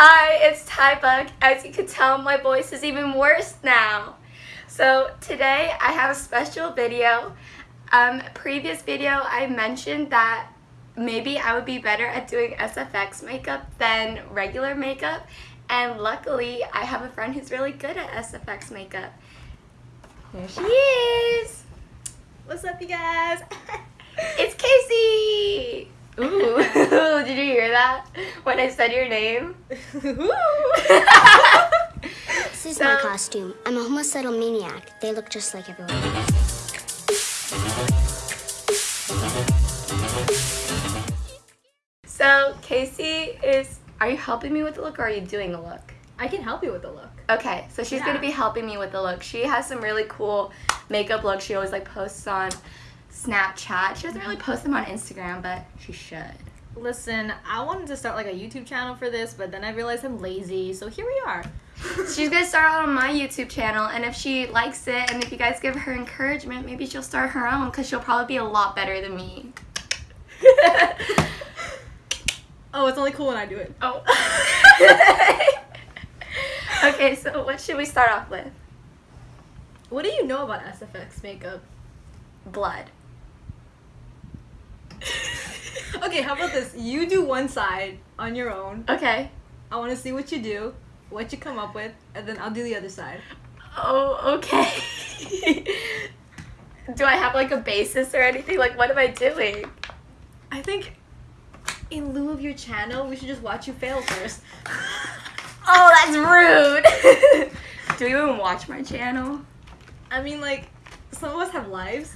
Hi, it's Tybug. As you can tell, my voice is even worse now. So today I have a special video. Um, previous video I mentioned that maybe I would be better at doing SFX makeup than regular makeup and luckily I have a friend who's really good at SFX makeup. Here she is! What's up, you guys? it's Casey! Ooh, did you hear that when I said your name? this is so, my costume. I'm a homicidal maniac. They look just like everyone So, Casey is. Are you helping me with the look or are you doing the look? I can help you with the look. Okay, so she's yeah. gonna be helping me with the look. She has some really cool makeup looks. She always like posts on Snapchat. She doesn't really post them on Instagram, but she should. Listen, I wanted to start like a YouTube channel for this, but then I realized I'm lazy, so here we are. She's gonna start out on my YouTube channel, and if she likes it, and if you guys give her encouragement, maybe she'll start her own, because she'll probably be a lot better than me. oh, it's only cool when I do it. Oh. okay, so what should we start off with? What do you know about SFX makeup? Blood. Okay, how about this? You do one side on your own. Okay. I want to see what you do, what you come up with, and then I'll do the other side. Oh, okay. do I have like a basis or anything? Like, what am I doing? I think in lieu of your channel, we should just watch you fail first. oh, that's rude. do you even watch my channel? I mean, like, some of us have lives.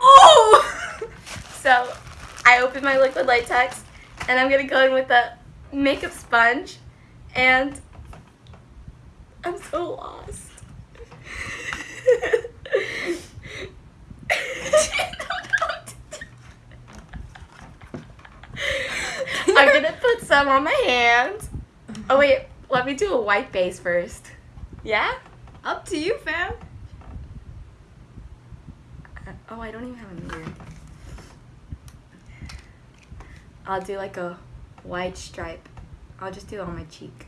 Oh! so, I open my liquid latex, and I'm gonna go in with a makeup sponge, and I'm so lost. I'm gonna put some on my hand. Oh wait, let me do a white base first. Yeah? Up to you, fam. Uh, oh, I don't even have a mirror. I'll do like a white stripe. I'll just do it on my cheek.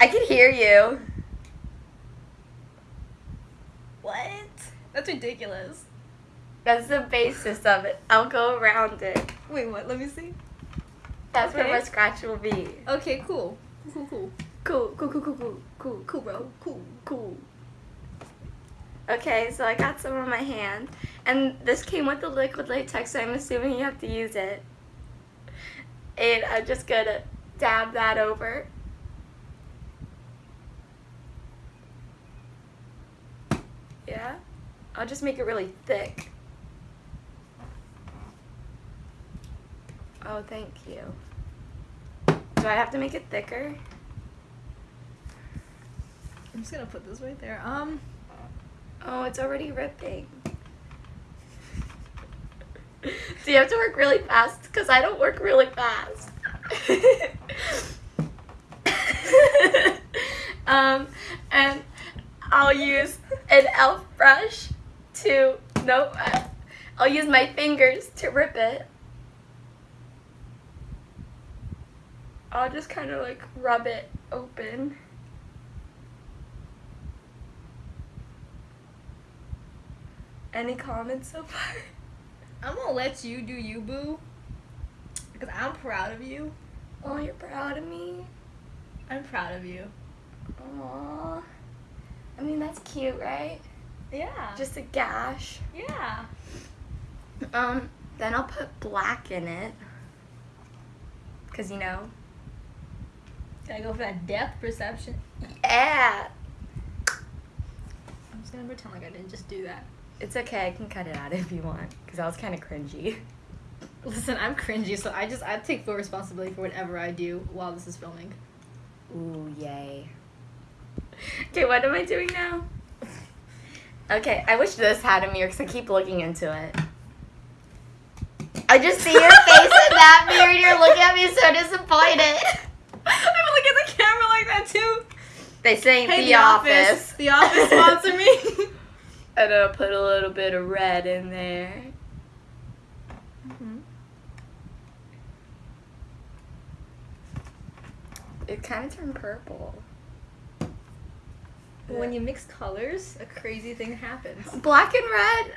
I can hear you. What? That's ridiculous. That's the basis of it. I'll go around it. Wait, what? Let me see. That's okay. where my scratch will be. Okay, cool. Cool, cool. Cool, cool, cool, cool, cool, cool, cool, bro. Cool, cool. Okay, so I got some on my hand. And this came with the liquid latex, so I'm assuming you have to use it. And I'm just gonna dab that over. Yeah? I'll just make it really thick. Oh, thank you. Do I have to make it thicker? I'm just gonna put this right there. Um. Oh, it's already ripping. Do you have to work really fast? Because I don't work really fast. um, and I'll use an e.l.f. brush to, no, I'll use my fingers to rip it. I'll just kind of like rub it open. Any comments so far? I'm gonna let you do you, boo. Because I'm proud of you. Oh, you're proud of me? I'm proud of you. Aww. I mean, that's cute, right? Yeah. Just a gash. Yeah. Um, then I'll put black in it. Because, you know. Gotta go for that depth perception. Yeah. I'm just gonna pretend like I didn't just do that. It's okay. I can cut it out if you want, because that was kind of cringy. Listen, I'm cringy, so I just I take full responsibility for whatever I do while this is filming. Ooh, yay. Okay, what am I doing now? Okay, I wish this had a mirror because I keep looking into it. I just see your face in that mirror and you're looking at me so disappointed. I'm looking at the camera like that too. They say hey, the, the office. office. The office sponsor me. And I'll put a little bit of red in there. Mm-hmm. It kind of turned purple. When you mix colors, a crazy thing happens. Black and red,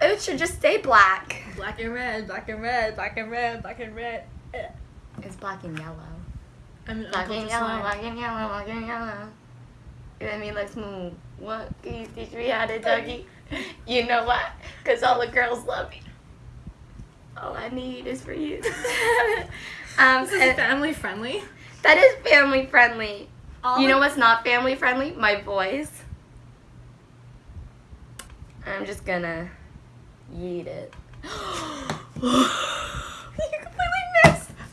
it should just stay black. Black and red, black and red, black and red, black and red. It's black and yellow. I'm Black and yellow, slime. black and yellow, black and yellow. I mean, let's move. What can you teach me how to Dougie? You know what? Because all the girls love me. All I need is for you. um, This is family friendly. that is family friendly. All You know what's not family friendly? My voice. I'm just gonna yeet it. you completely missed.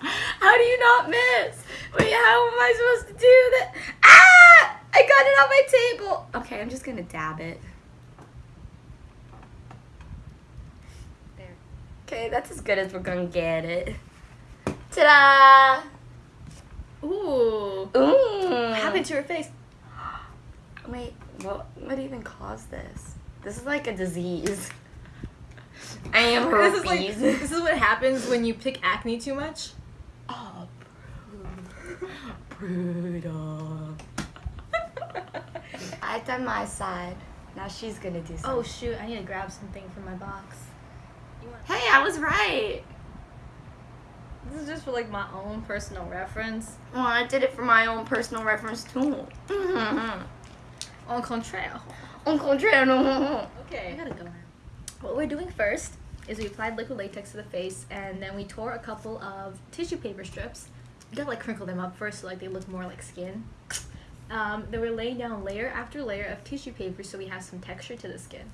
How do you not miss? Wait, how am I supposed to do that? Ah! I got it on my table. Okay, I'm just gonna dab it. there. Okay, that's as good as we're gonna get it. Ta-da! Ooh. Ooh. What happened to her face? Wait, what? What even caused this? This is like a disease. I am This is like this is what happens when you pick acne too much. Brutal. I've done my side. Now she's gonna do something. Oh shoot! I need to grab something from my box. You want- Hey, I was right. This is just for like my own personal reference. Well, I did it for my own personal reference too. Mm-hmm. Au contraire. Au contraire, no. Okay. I gotta go now. What we're doing first is we applied liquid latex to the face and then we tore a couple of tissue paper strips. You gotta like crinkle them up first so like they look more like skin. Um, then we're laying down layer after layer of tissue paper so we have some texture to the skin.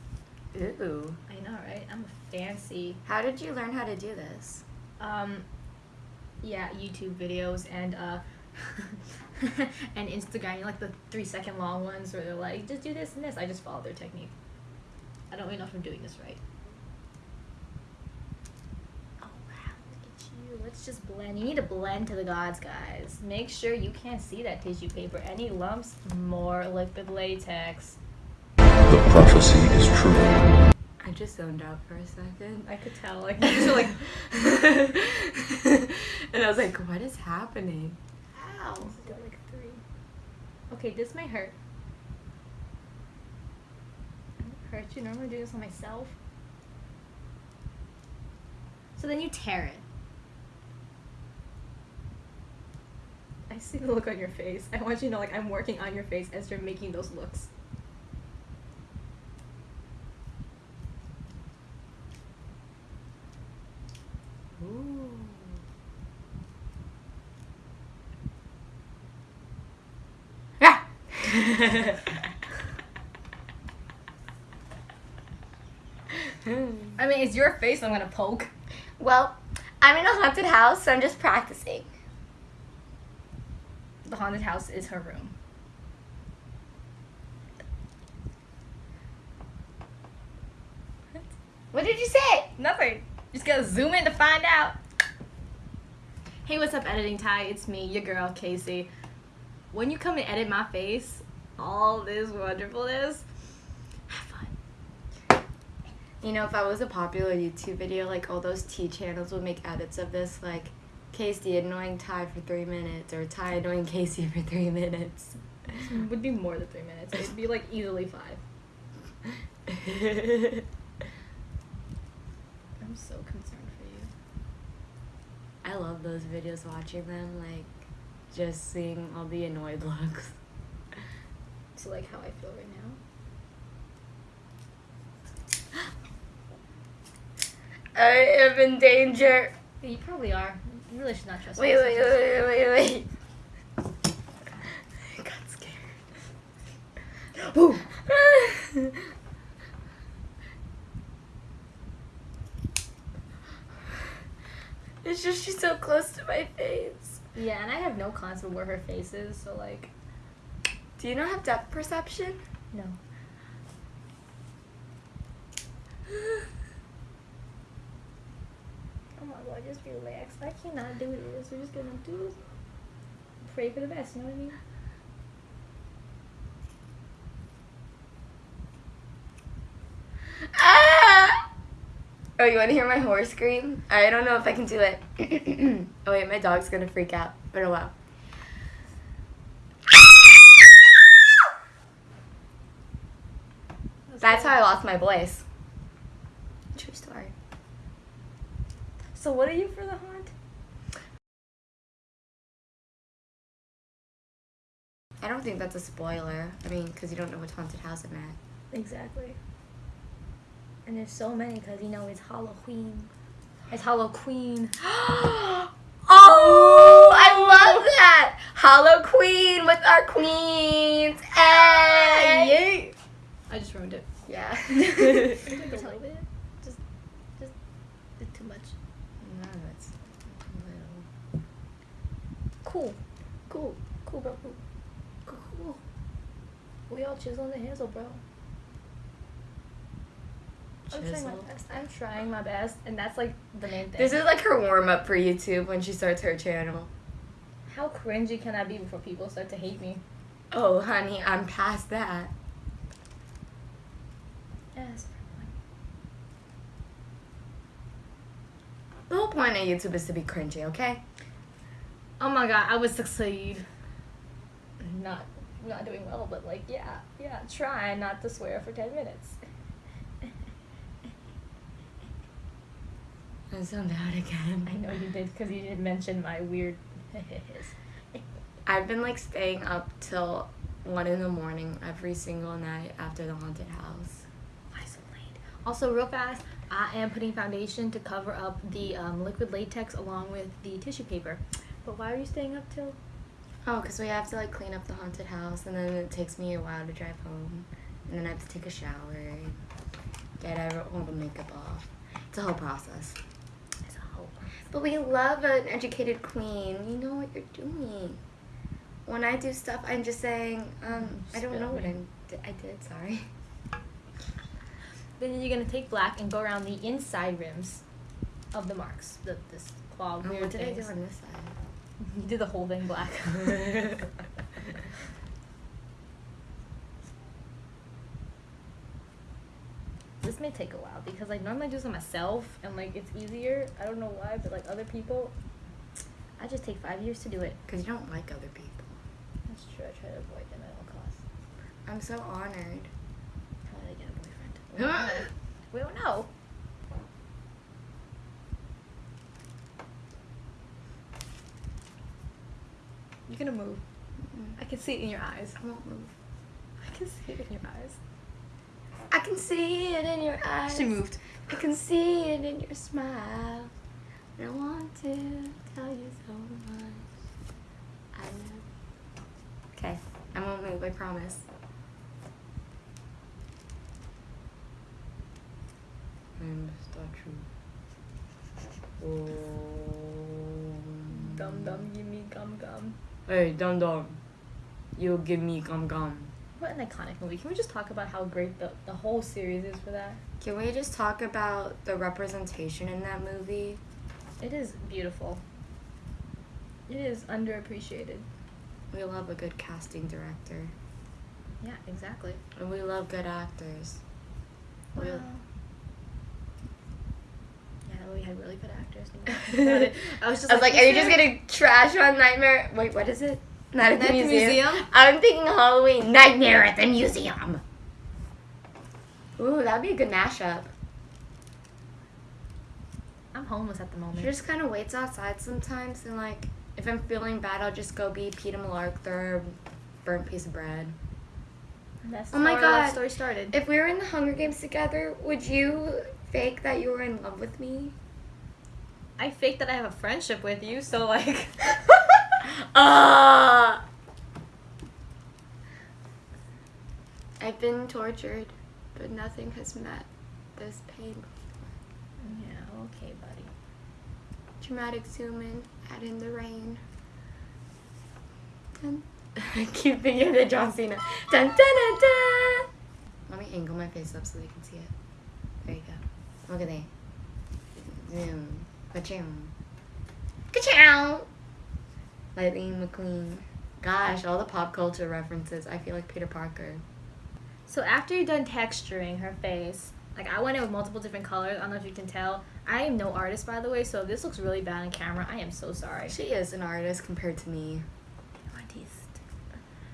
Ooh. I know, right? I'm fancy. How did you learn how to do this? Um, yeah, YouTube videos and uh, and Instagram. Like the three second long ones where they're like, just do this and this. I just follow their technique. I don't really know if I'm doing this right. Oh wow, look at you. Let's just blend. You need to blend to the gods, guys. Make sure you can't see that tissue paper. Any lumps, more liquid latex. The prophecy is true. I just zoned out for a second. I could tell. Like, you just like, and I was like, what is happening? Ow. like three. Okay, this might hurt. It won't hurt you. Normally I do this on myself. So then you tear it. I see the look on your face. I want you to know, like, I'm working on your face as you're making those looks. Ooh. Yeah. I mean, it's your face I'm gonna poke. well, I'm in a haunted house, so I'm just practicing. The haunted house is her room. What did you say? Nothing. Just gotta zoom in to find out. Hey, what's up, editing Ty? It's me, your girl, Casey. When you come and edit my face, all this wonderfulness, have fun. You know, if I was a popular YouTube video, like all those T channels would make edits of this, like Casey annoying Ty for three minutes, or Ty annoying Casey for three minutes. It would be more than three minutes. It'd be like easily five. I'm so concerned for you. I love those videos, watching them, like just seeing all the annoyed looks. So, like, how I feel right now. I am in danger. You probably are. You really should not Wait, wait, wait, wait, wait. I got scared. Ooh. it's just she's so close to my face. Yeah, and I have no concept of where her face is, so, like, Do you not have depth perception? no. Oh my god, just relax. I cannot do this. We're just gonna do this. Pray for the best, you know what I mean? Ah! Oh, you want to hear my horse scream? I don't know if I can do it. oh wait, my dog's gonna freak out. But oh wow. That's how I lost my voice. True story. So what are you for the haunt? I don't think that's a spoiler. I mean, because you don't know which haunted house I'm at. Exactly. And there's so many because you know it's Halloween. It's Halloween. oh, I love that! Hollow Queen with our queens. Hey! I just ruined it. Yeah. a little bit. Just, just, it's too much. No, it's a little. Cool, cool, cool, bro. Cool, cool. We all chisel the hazel, bro. I'm trying my best. I'm trying my best, and that's like the main thing. This is like her warm up for YouTube when she starts her channel. How cringy can I be before people start to hate me? Oh, honey, I'm past that. Yes. The whole point of YouTube is to be cringy, okay? Oh my god, I would succeed. Not, not doing well, but like, yeah, yeah, try not to swear for 10 minutes. I sound out again. I know you did because you didn't mention my weird I've been like staying up till one in the morning every single night after the haunted house. Why so late? Also, real fast, I am putting foundation to cover up the um, liquid latex along with the tissue paper. But why are you staying up till? Oh, because we have to like clean up the haunted house, and then it takes me a while to drive home, and then I have to take a shower, get every- all the makeup off. It's a whole process. It's a whole. But we love an educated queen. You know what you're doing. When I do stuff, I'm just saying, um, I don't know what I'm, I did. Sorry. Then you're gonna take black and go around the inside rims of the marks. The this claw Oh, weird what did I do on this side? You did the whole thing black. this may take a while because like normally I do this myself and like it's easier. I don't know why, but like other people, I just take five years to do it. Because you don't like other people. That's true. I try to avoid them at all costs. I'm so honored. How did I get a boyfriend? We don't know. we don't know. You're gonna move. Mm-hmm. I can see it in your eyes. I won't move. I can see it in your eyes. I can see it in your eyes. She moved. I can see it in your smile. And I want to tell you so much. I love. Okay, I won't move. I promise. I'm statue. Oh. Dum dum, give me gum gum. Hey, dum dum. You give me gum gum. What an iconic movie. Can we just talk about how great the, the whole series is for that? Can we just talk about the representation in that movie? It is beautiful. It is underappreciated. We love a good casting director. Yeah, exactly. And we love good actors. We- Wow. Yeah, that movie had really good actors. I think about it. I was just I was like, this are you just gonna trash on Nightmare? Wait, what is it? Not at the, museum. Museum? I'm thinking Halloween. Nightmare at the Museum. Ooh, that'd be a good mashup. I'm homeless at the moment. She just kind of waits outside sometimes, and like, if I'm feeling bad, I'll just go be Peeta Mellark, throw a burnt piece of bread. That's Oh my how our love God. story started. If we were in the Hunger Games together, would you fake that you were in love with me? I fake that I have a friendship with you, so like. Ah. I've been tortured, but nothing has met this pain. yeah, okay, buddy. Dramatic zoom in, add in the rain. Dun. I keep thinking of the John Cena. Dun, dun, dun, dun. Let me angle my face up so they can see it. There you go. Look at that. Zoom. Ka-chow. Ka-chow. Lightning McQueen. Gosh, all the pop culture references. I feel like Peter Parker. So after you're done texturing her face, Like I went in with multiple different colors. I don't know if you can tell. I am no artist, by the way, so this looks really bad on camera, I am so sorry. She is an artist compared to me. Artist.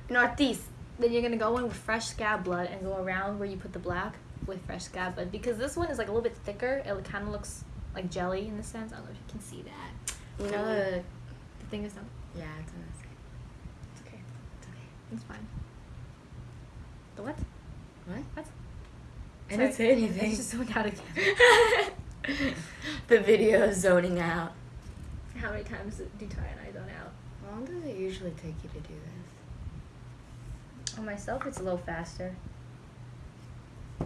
An artist. Then you're gonna go in with fresh scab blood and go around where you put the black with fresh scab blood because this one is like a little bit thicker. It kind of looks like jelly in the sense. I don't know if you can see that. You know the. The thing is, not. Yeah, it's on this. It's okay. It's okay. It's fine. The what? What? What? I didn't say anything. Just zoned out again. the video is zoning out. How many times do Ty and I zone out? How long does it usually take you to do this? On myself, it's a little faster.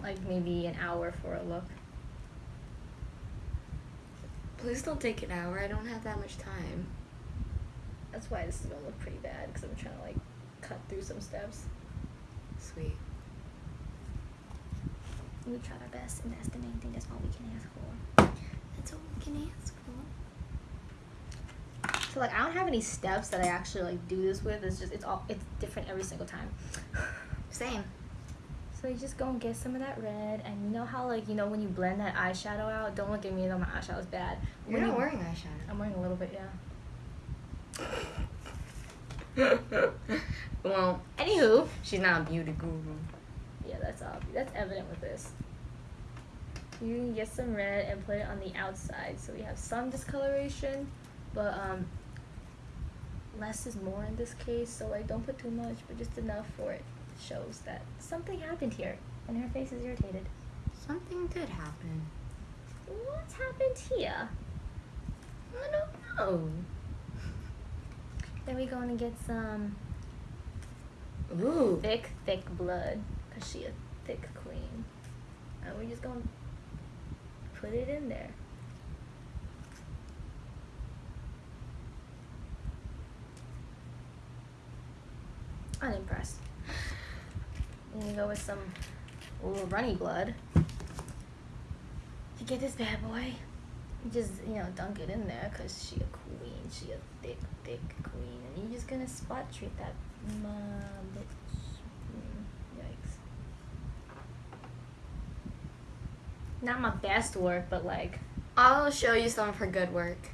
Like maybe an hour for a look. Please don't take an hour. I don't have that much time. That's why this is gonna look pretty bad because I'm trying to like cut through some steps. Sweet. We tried our best, and that's the main thing. That's all we can ask for. That's all we can ask for. So like, I don't have any steps that I actually like do this with. It's just it's all it's different every single time. Same. So you just go and get some of that red, and you know how like you know when you blend that eyeshadow out. Don't look at me though, my eyeshadow's bad. You're When not you- wearing eyeshadow. I'm wearing a little bit, yeah. well, Anywho, she's not a beauty guru. yeah, that's obvious. That's evident with this. You can get some red and put it on the outside, so we have some discoloration, but um, less is more in this case. So like, don't put too much, but just enough for it shows that something happened here, and her face is irritated. Something did happen. What's happened here? I don't know. Then we're going to get some Ooh. thick, thick blood, cause she a thick queen, and we're just gonna put it in there. Unimpressed. And you go with some little runny blood. To get this bad boy, just you know dunk it in there, cause she a queen, she a thick, thick queen, and you're just gonna spot treat that. Mm, yikes. Not my best work, but like I'll show you some of her good work.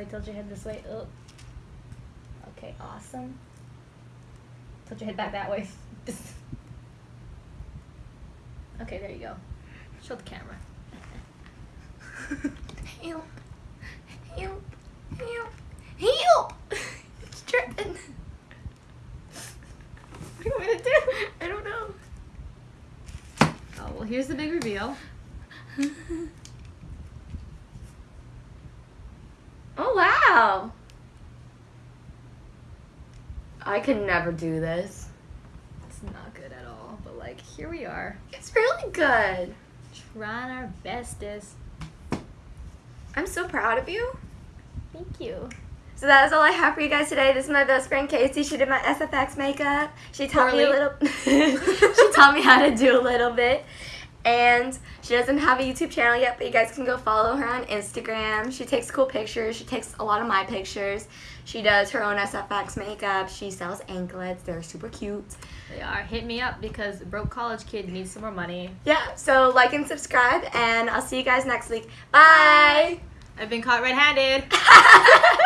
Way, tilt your head this way. Up. Okay, awesome. Tilt your head back that way. okay, there you go. Show the camera. Help. Help. Help. Help. It's tripping. What do you want to do? I don't know. Oh well, here's the big reveal. Oh wow. I could never do this. It's not good at all, but like here we are, It's really good. trying our bestest. I'm so proud of you. Thank you. So that is all I have for you guys today. This is my best friend Casey. She did my SFX makeup. She taught me a Poorly. little. she taught me how to do a little bit, and she doesn't have a YouTube channel yet. But you guys can go follow her on Instagram. She takes cool pictures. She takes a lot of my pictures. She does her own SFX makeup. She sells anklets. They're super cute. They are. Hit me up because broke college kid needs some more money. Yeah. So like and subscribe, and I'll see you guys next week. Bye. I've been caught red-handed.